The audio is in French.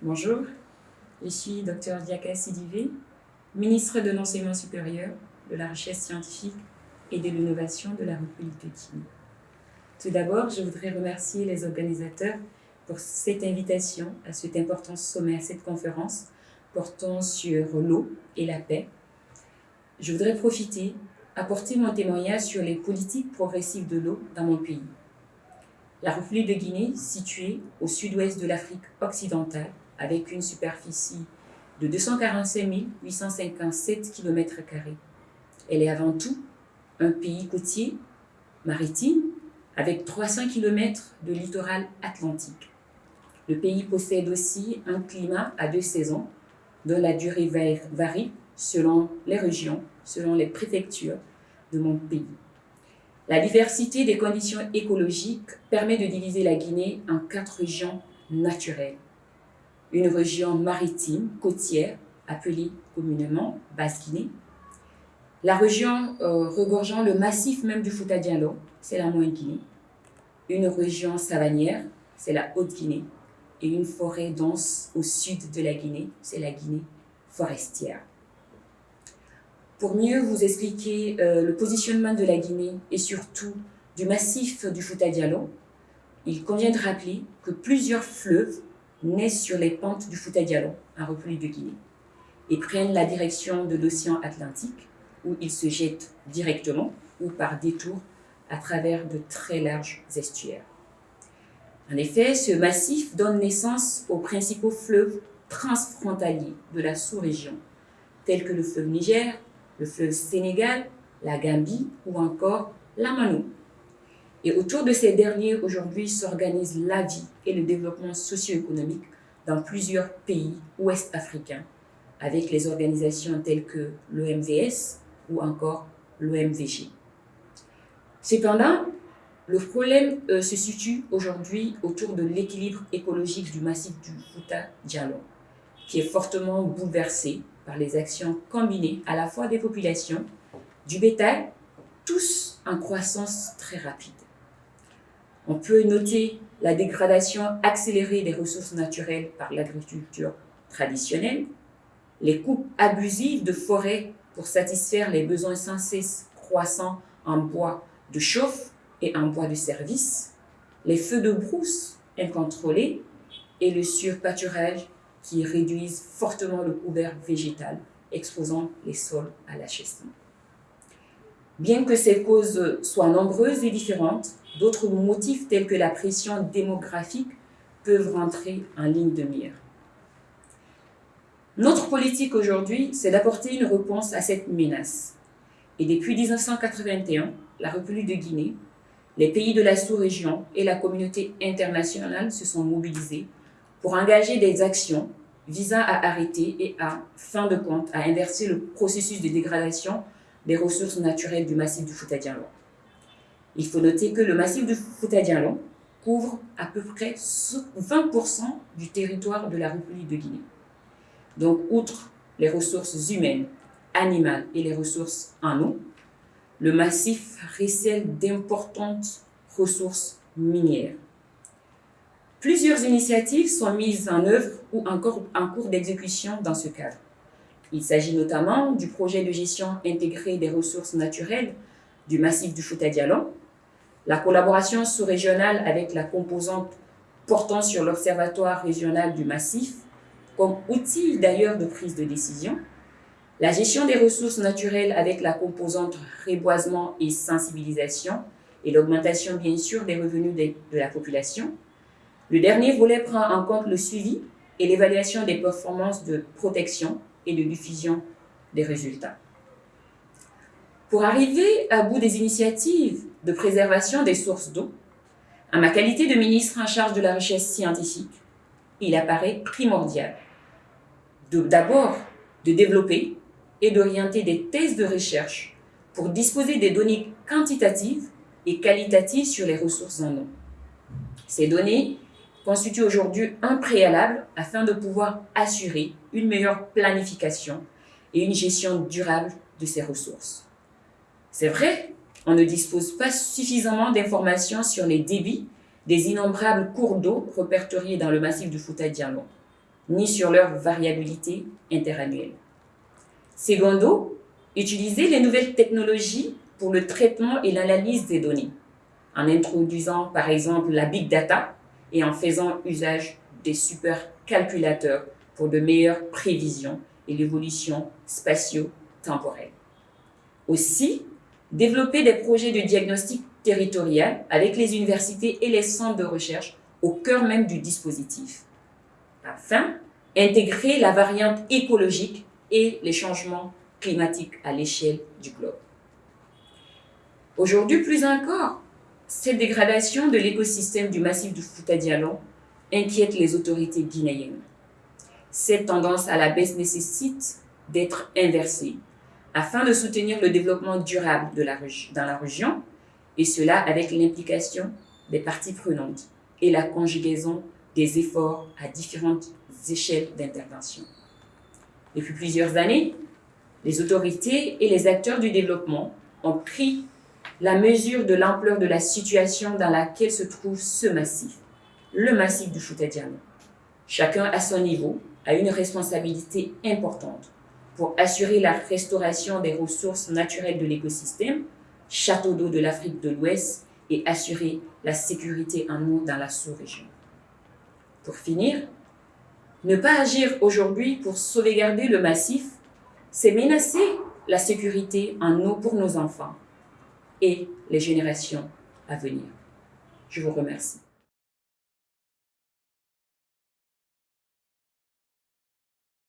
Bonjour, je suis Dr Diaka Sidivé, ministre de l'Enseignement supérieur, de la Recherche scientifique et de l'innovation de la République de Guinée. Tout d'abord, je voudrais remercier les organisateurs pour cette invitation à cet important sommet, à cette conférence portant sur l'eau et la paix. Je voudrais profiter, apporter mon témoignage sur les politiques progressives de l'eau dans mon pays. La République de Guinée, située au sud-ouest de l'Afrique occidentale, avec une superficie de 245 857 km. Elle est avant tout un pays côtier, maritime, avec 300 km de littoral atlantique. Le pays possède aussi un climat à deux saisons, dont la durée varie selon les régions, selon les préfectures de mon pays. La diversité des conditions écologiques permet de diviser la Guinée en quatre régions naturelles. Une région maritime, côtière, appelée communément Basse-Guinée. La région euh, regorgeant le massif même du Fouta Diallo, c'est la Moyenne-Guinée. Une région savanière, c'est la Haute-Guinée. Et une forêt dense au sud de la Guinée, c'est la Guinée forestière. Pour mieux vous expliquer euh, le positionnement de la Guinée et surtout du massif du Fouta Diallo, il convient de rappeler que plusieurs fleuves naissent sur les pentes du Fouta Diallo, en République de Guinée, et prennent la direction de l'océan Atlantique, où ils se jettent directement ou par détour à travers de très larges estuaires. En effet, ce massif donne naissance aux principaux fleuves transfrontaliers de la sous-région, tels que le fleuve Niger, le fleuve Sénégal, la Gambie ou encore la Mano. Et autour de ces derniers, aujourd'hui, s'organise la vie et le développement socio-économique dans plusieurs pays ouest-africains, avec les organisations telles que l'OMVS ou encore l'OMVG. Cependant, le problème euh, se situe aujourd'hui autour de l'équilibre écologique du massif du Fouta Diallo, qui est fortement bouleversé par les actions combinées à la fois des populations, du bétail, tous en croissance très rapide. On peut noter la dégradation accélérée des ressources naturelles par l'agriculture traditionnelle, les coupes abusives de forêts pour satisfaire les besoins sans cesse croissants en bois de chauffe et en bois de service, les feux de brousse incontrôlés et le surpâturage qui réduisent fortement le couvert végétal, exposant les sols à l'achèvement. Bien que ces causes soient nombreuses et différentes, d'autres motifs tels que la pression démographique peuvent rentrer en ligne de mire. Notre politique aujourd'hui, c'est d'apporter une réponse à cette menace. Et depuis 1981, la République de Guinée, les pays de la sous-région et la communauté internationale se sont mobilisés pour engager des actions visant à arrêter et à, fin de compte, à inverser le processus de dégradation des ressources naturelles du massif du fouta Il faut noter que le massif du fouta couvre à peu près 20% du territoire de la République de Guinée. Donc, outre les ressources humaines, animales et les ressources en eau, le massif recèle d'importantes ressources minières. Plusieurs initiatives sont mises en œuvre ou encore en cours d'exécution dans ce cadre. Il s'agit notamment du projet de gestion intégrée des ressources naturelles du massif du Fouta Diallo, la collaboration sous-régionale avec la composante portant sur l'Observatoire régional du massif, comme outil d'ailleurs de prise de décision, la gestion des ressources naturelles avec la composante reboisement et sensibilisation, et l'augmentation bien sûr des revenus de la population, le dernier volet prend en compte le suivi et l'évaluation des performances de protection et de diffusion des résultats. Pour arriver à bout des initiatives de préservation des sources d'eau, à ma qualité de ministre en charge de la recherche scientifique, il apparaît primordial d'abord de développer et d'orienter des thèses de recherche pour disposer des données quantitatives et qualitatives sur les ressources en eau. Ces données constitue aujourd'hui un préalable afin de pouvoir assurer une meilleure planification et une gestion durable de ces ressources. C'est vrai, on ne dispose pas suffisamment d'informations sur les débits des innombrables cours d'eau répertoriés dans le massif du Fouta Diallo. ni sur leur variabilité interannuelle. Secondo, utiliser les nouvelles technologies pour le traitement et l'analyse des données, en introduisant par exemple la big data et en faisant usage des supercalculateurs pour de meilleures prévisions et l'évolution spatio-temporelle. Aussi, développer des projets de diagnostic territorial avec les universités et les centres de recherche au cœur même du dispositif. Enfin, intégrer la variante écologique et les changements climatiques à l'échelle du globe. Aujourd'hui, plus encore, cette dégradation de l'écosystème du massif du Fouta Diallo inquiète les autorités guinéennes. Cette tendance à la baisse nécessite d'être inversée afin de soutenir le développement durable dans la région, et cela avec l'implication des parties prenantes et la conjugaison des efforts à différentes échelles d'intervention. Depuis plusieurs années, les autorités et les acteurs du développement ont pris la mesure de l'ampleur de la situation dans laquelle se trouve ce massif, le massif du Foutadiano. Chacun à son niveau a une responsabilité importante pour assurer la restauration des ressources naturelles de l'écosystème, château d'eau de l'Afrique de l'Ouest et assurer la sécurité en eau dans la sous-région. Pour finir, ne pas agir aujourd'hui pour sauvegarder le massif, c'est menacer la sécurité en eau pour nos enfants et les générations à venir. Je vous remercie.